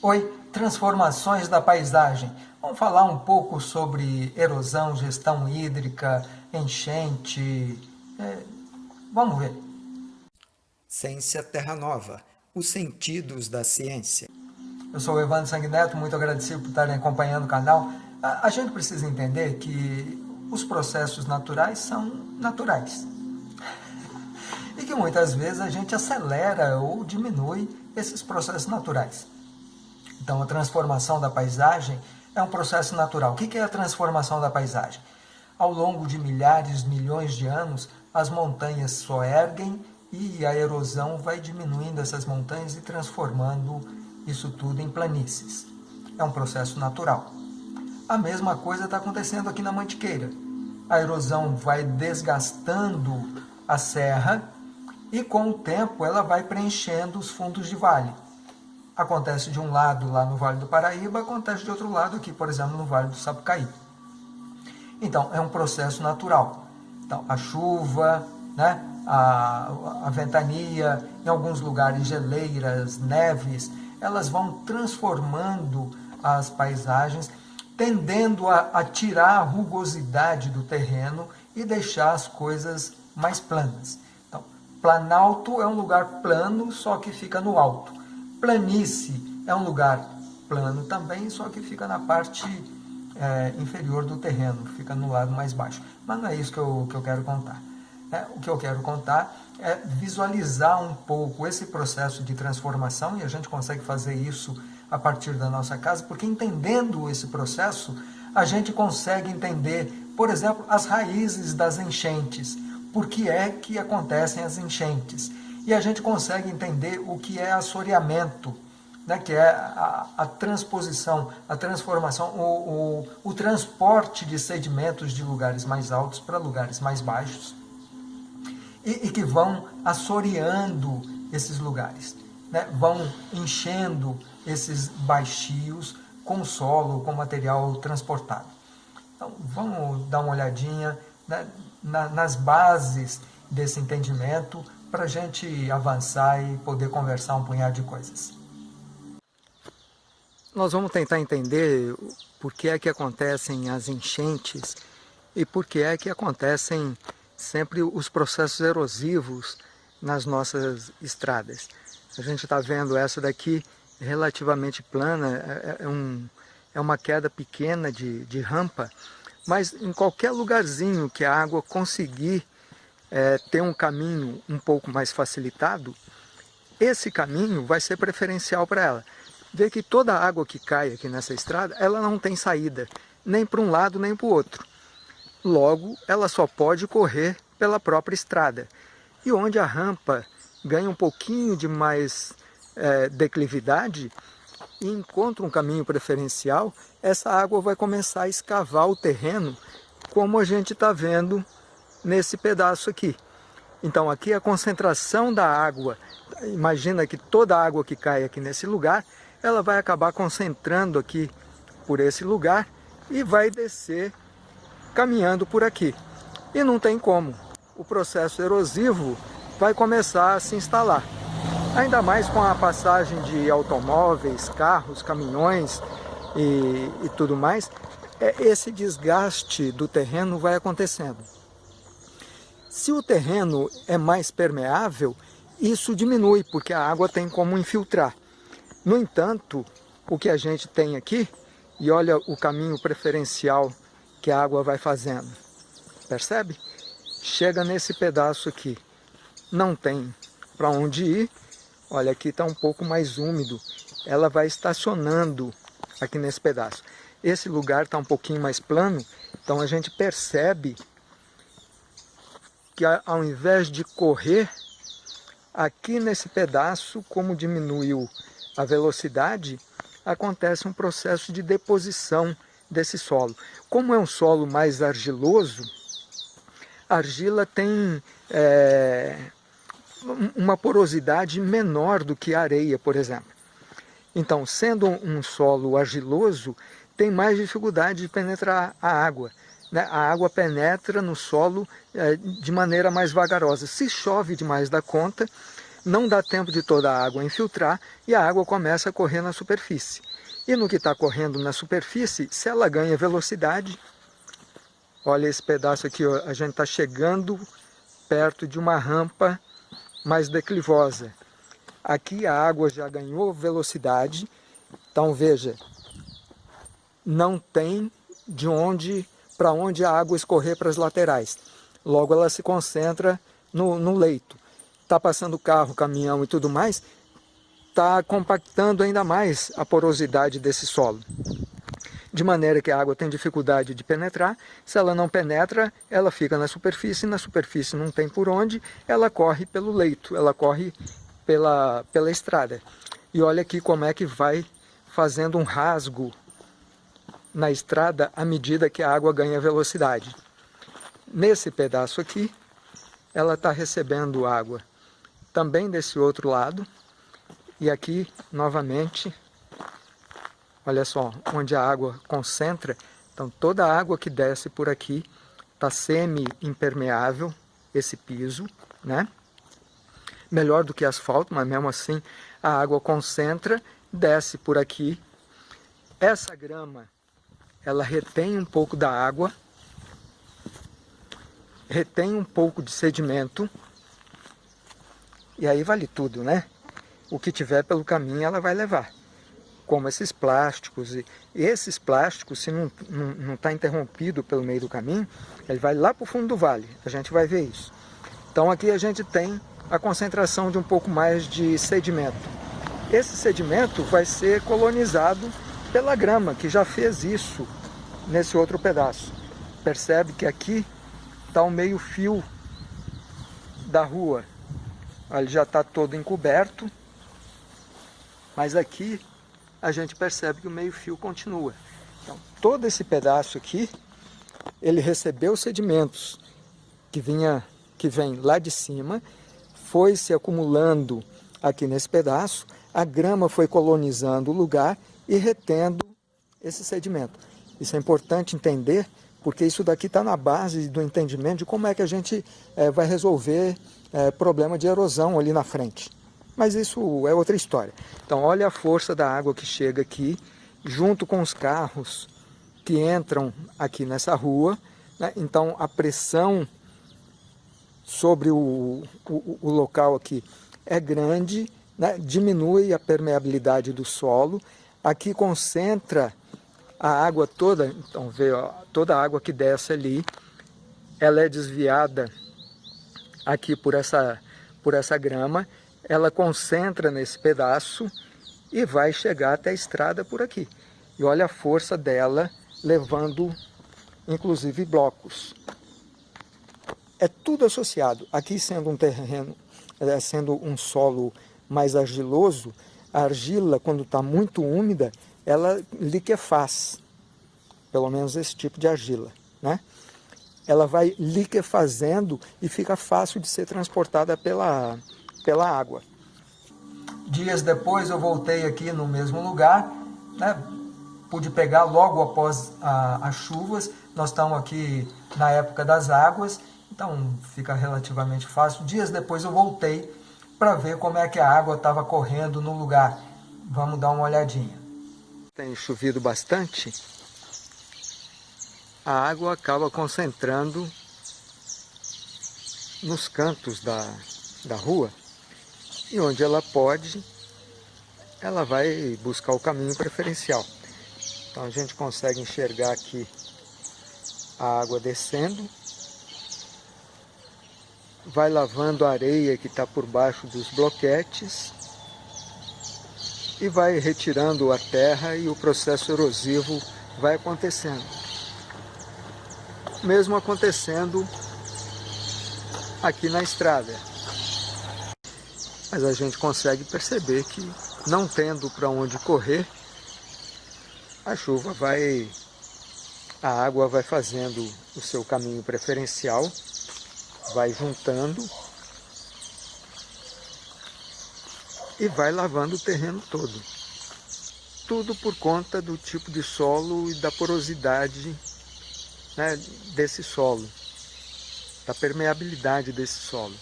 Oi, transformações da paisagem. Vamos falar um pouco sobre erosão, gestão hídrica, enchente. É, vamos ver. Ciência Terra Nova, os sentidos da ciência. Eu sou o Evandro Sanguineto, muito agradecido por estarem acompanhando o canal. A, a gente precisa entender que os processos naturais são naturais. E que muitas vezes a gente acelera ou diminui esses processos naturais. Então, a transformação da paisagem é um processo natural. O que é a transformação da paisagem? Ao longo de milhares, milhões de anos, as montanhas só erguem e a erosão vai diminuindo essas montanhas e transformando isso tudo em planícies. É um processo natural. A mesma coisa está acontecendo aqui na Mantiqueira. A erosão vai desgastando a serra e com o tempo ela vai preenchendo os fundos de vale acontece de um lado lá no Vale do Paraíba, acontece de outro lado aqui, por exemplo, no Vale do Sapucaí. Então, é um processo natural. Então, a chuva, né, a, a ventania, em alguns lugares geleiras, neves, elas vão transformando as paisagens, tendendo a, a tirar a rugosidade do terreno e deixar as coisas mais planas. Então, Planalto é um lugar plano, só que fica no alto. Planície é um lugar plano também, só que fica na parte é, inferior do terreno, fica no lado mais baixo. Mas não é isso que eu, que eu quero contar. É, o que eu quero contar é visualizar um pouco esse processo de transformação, e a gente consegue fazer isso a partir da nossa casa, porque entendendo esse processo, a gente consegue entender, por exemplo, as raízes das enchentes, por que é que acontecem as enchentes e a gente consegue entender o que é assoreamento, né, que é a, a transposição, a transformação, o, o, o transporte de sedimentos de lugares mais altos para lugares mais baixos e, e que vão assoreando esses lugares, né, vão enchendo esses baixios com solo, com material transportado. Então, vamos dar uma olhadinha né, na, nas bases desse entendimento, para a gente avançar e poder conversar um punhado de coisas. Nós vamos tentar entender por que é que acontecem as enchentes e por que é que acontecem sempre os processos erosivos nas nossas estradas. A gente está vendo essa daqui relativamente plana, é, é, um, é uma queda pequena de, de rampa, mas em qualquer lugarzinho que a água conseguir é, ter um caminho um pouco mais facilitado, esse caminho vai ser preferencial para ela. Vê que toda a água que cai aqui nessa estrada, ela não tem saída, nem para um lado nem para o outro. Logo, ela só pode correr pela própria estrada. E onde a rampa ganha um pouquinho de mais é, declividade e encontra um caminho preferencial, essa água vai começar a escavar o terreno, como a gente está vendo nesse pedaço aqui. Então aqui a concentração da água, imagina que toda a água que cai aqui nesse lugar, ela vai acabar concentrando aqui por esse lugar e vai descer caminhando por aqui. E não tem como, o processo erosivo vai começar a se instalar. Ainda mais com a passagem de automóveis, carros, caminhões e, e tudo mais, é, esse desgaste do terreno vai acontecendo. Se o terreno é mais permeável, isso diminui, porque a água tem como infiltrar. No entanto, o que a gente tem aqui, e olha o caminho preferencial que a água vai fazendo, percebe? Chega nesse pedaço aqui, não tem para onde ir, olha aqui está um pouco mais úmido, ela vai estacionando aqui nesse pedaço. Esse lugar está um pouquinho mais plano, então a gente percebe que ao invés de correr, aqui nesse pedaço, como diminuiu a velocidade, acontece um processo de deposição desse solo. Como é um solo mais argiloso, a argila tem é, uma porosidade menor do que a areia, por exemplo. Então, sendo um solo argiloso, tem mais dificuldade de penetrar a água né, a água penetra no solo é, de maneira mais vagarosa. Se chove demais da conta, não dá tempo de toda a água infiltrar e a água começa a correr na superfície. E no que está correndo na superfície, se ela ganha velocidade, olha esse pedaço aqui, ó, a gente está chegando perto de uma rampa mais declivosa. Aqui a água já ganhou velocidade, então veja, não tem de onde para onde a água escorrer para as laterais. Logo ela se concentra no, no leito. Está passando carro, caminhão e tudo mais, está compactando ainda mais a porosidade desse solo. De maneira que a água tem dificuldade de penetrar, se ela não penetra, ela fica na superfície, na superfície não tem por onde, ela corre pelo leito, ela corre pela, pela estrada. E olha aqui como é que vai fazendo um rasgo na estrada à medida que a água ganha velocidade. Nesse pedaço aqui, ela está recebendo água também desse outro lado. E aqui, novamente, olha só, onde a água concentra. Então, toda a água que desce por aqui está semi-impermeável, esse piso, né? Melhor do que asfalto, mas mesmo assim a água concentra, desce por aqui. Essa grama ela retém um pouco da água, retém um pouco de sedimento, e aí vale tudo, né? O que tiver pelo caminho ela vai levar, como esses plásticos. E esses plásticos, se não está não, tá interrompido pelo meio do caminho, ele vai lá para o fundo do vale, a gente vai ver isso. Então aqui a gente tem a concentração de um pouco mais de sedimento. Esse sedimento vai ser colonizado pela grama, que já fez isso nesse outro pedaço. Percebe que aqui está o meio fio da rua. Ele já está todo encoberto, mas aqui a gente percebe que o meio fio continua. Então, todo esse pedaço aqui, ele recebeu sedimentos que, vinha, que vem lá de cima, foi se acumulando aqui nesse pedaço, a grama foi colonizando o lugar e retendo esse sedimento. Isso é importante entender, porque isso daqui está na base do entendimento de como é que a gente é, vai resolver é, problema de erosão ali na frente. Mas isso é outra história. Então olha a força da água que chega aqui, junto com os carros que entram aqui nessa rua. Né? Então a pressão sobre o, o, o local aqui é grande, né? diminui a permeabilidade do solo, aqui concentra a água toda, então vê, ó, toda a água que desce ali, ela é desviada aqui por essa, por essa grama, ela concentra nesse pedaço e vai chegar até a estrada por aqui. E olha a força dela levando, inclusive, blocos. É tudo associado. Aqui sendo um terreno, é, sendo um solo mais argiloso, a argila, quando está muito úmida, ela liquefaz, pelo menos esse tipo de argila, né? Ela vai liquefazendo e fica fácil de ser transportada pela, pela água. Dias depois eu voltei aqui no mesmo lugar, né? pude pegar logo após a, as chuvas, nós estamos aqui na época das águas, então fica relativamente fácil. Dias depois eu voltei para ver como é que a água estava correndo no lugar. Vamos dar uma olhadinha tem chovido bastante, a água acaba concentrando nos cantos da, da rua e onde ela pode, ela vai buscar o caminho preferencial. Então a gente consegue enxergar aqui a água descendo, vai lavando a areia que está por baixo dos bloquetes e vai retirando a terra e o processo erosivo vai acontecendo. Mesmo acontecendo aqui na estrada. Mas a gente consegue perceber que não tendo para onde correr, a chuva vai, a água vai fazendo o seu caminho preferencial, vai juntando e vai lavando o terreno todo. Tudo por conta do tipo de solo e da porosidade né, desse solo, da permeabilidade desse solo.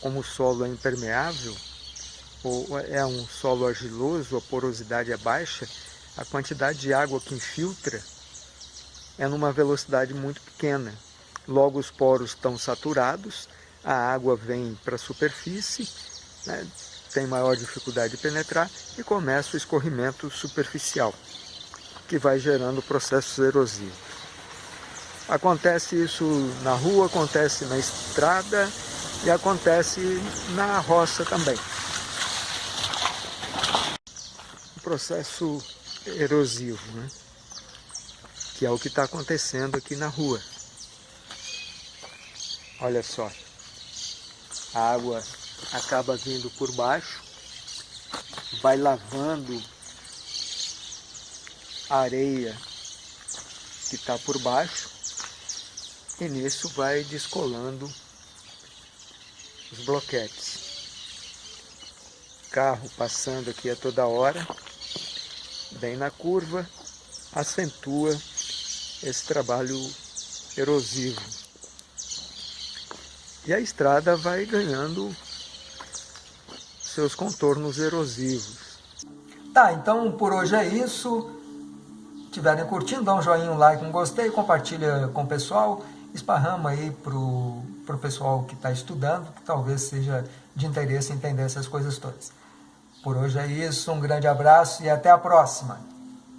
como o solo é impermeável, ou é um solo argiloso, a porosidade é baixa, a quantidade de água que infiltra é numa velocidade muito pequena. Logo os poros estão saturados, a água vem para a superfície, né, tem maior dificuldade de penetrar e começa o escorrimento superficial, que vai gerando processos erosivos. Acontece isso na rua, acontece na estrada e acontece na roça também. O processo erosivo, né? que é o que está acontecendo aqui na rua. Olha só, a água acaba vindo por baixo, vai lavando a areia que está por baixo e nisso vai descolando os bloquetes. Carro passando aqui a toda hora, bem na curva, acentua esse trabalho erosivo. E a estrada vai ganhando seus contornos erosivos. Tá, então por hoje é isso. Estiverem curtindo, dá um joinha, um like, um gostei, compartilha com o pessoal, esparrama aí pro, pro pessoal que está estudando, que talvez seja de interesse entender essas coisas todas. Por hoje é isso, um grande abraço e até a próxima!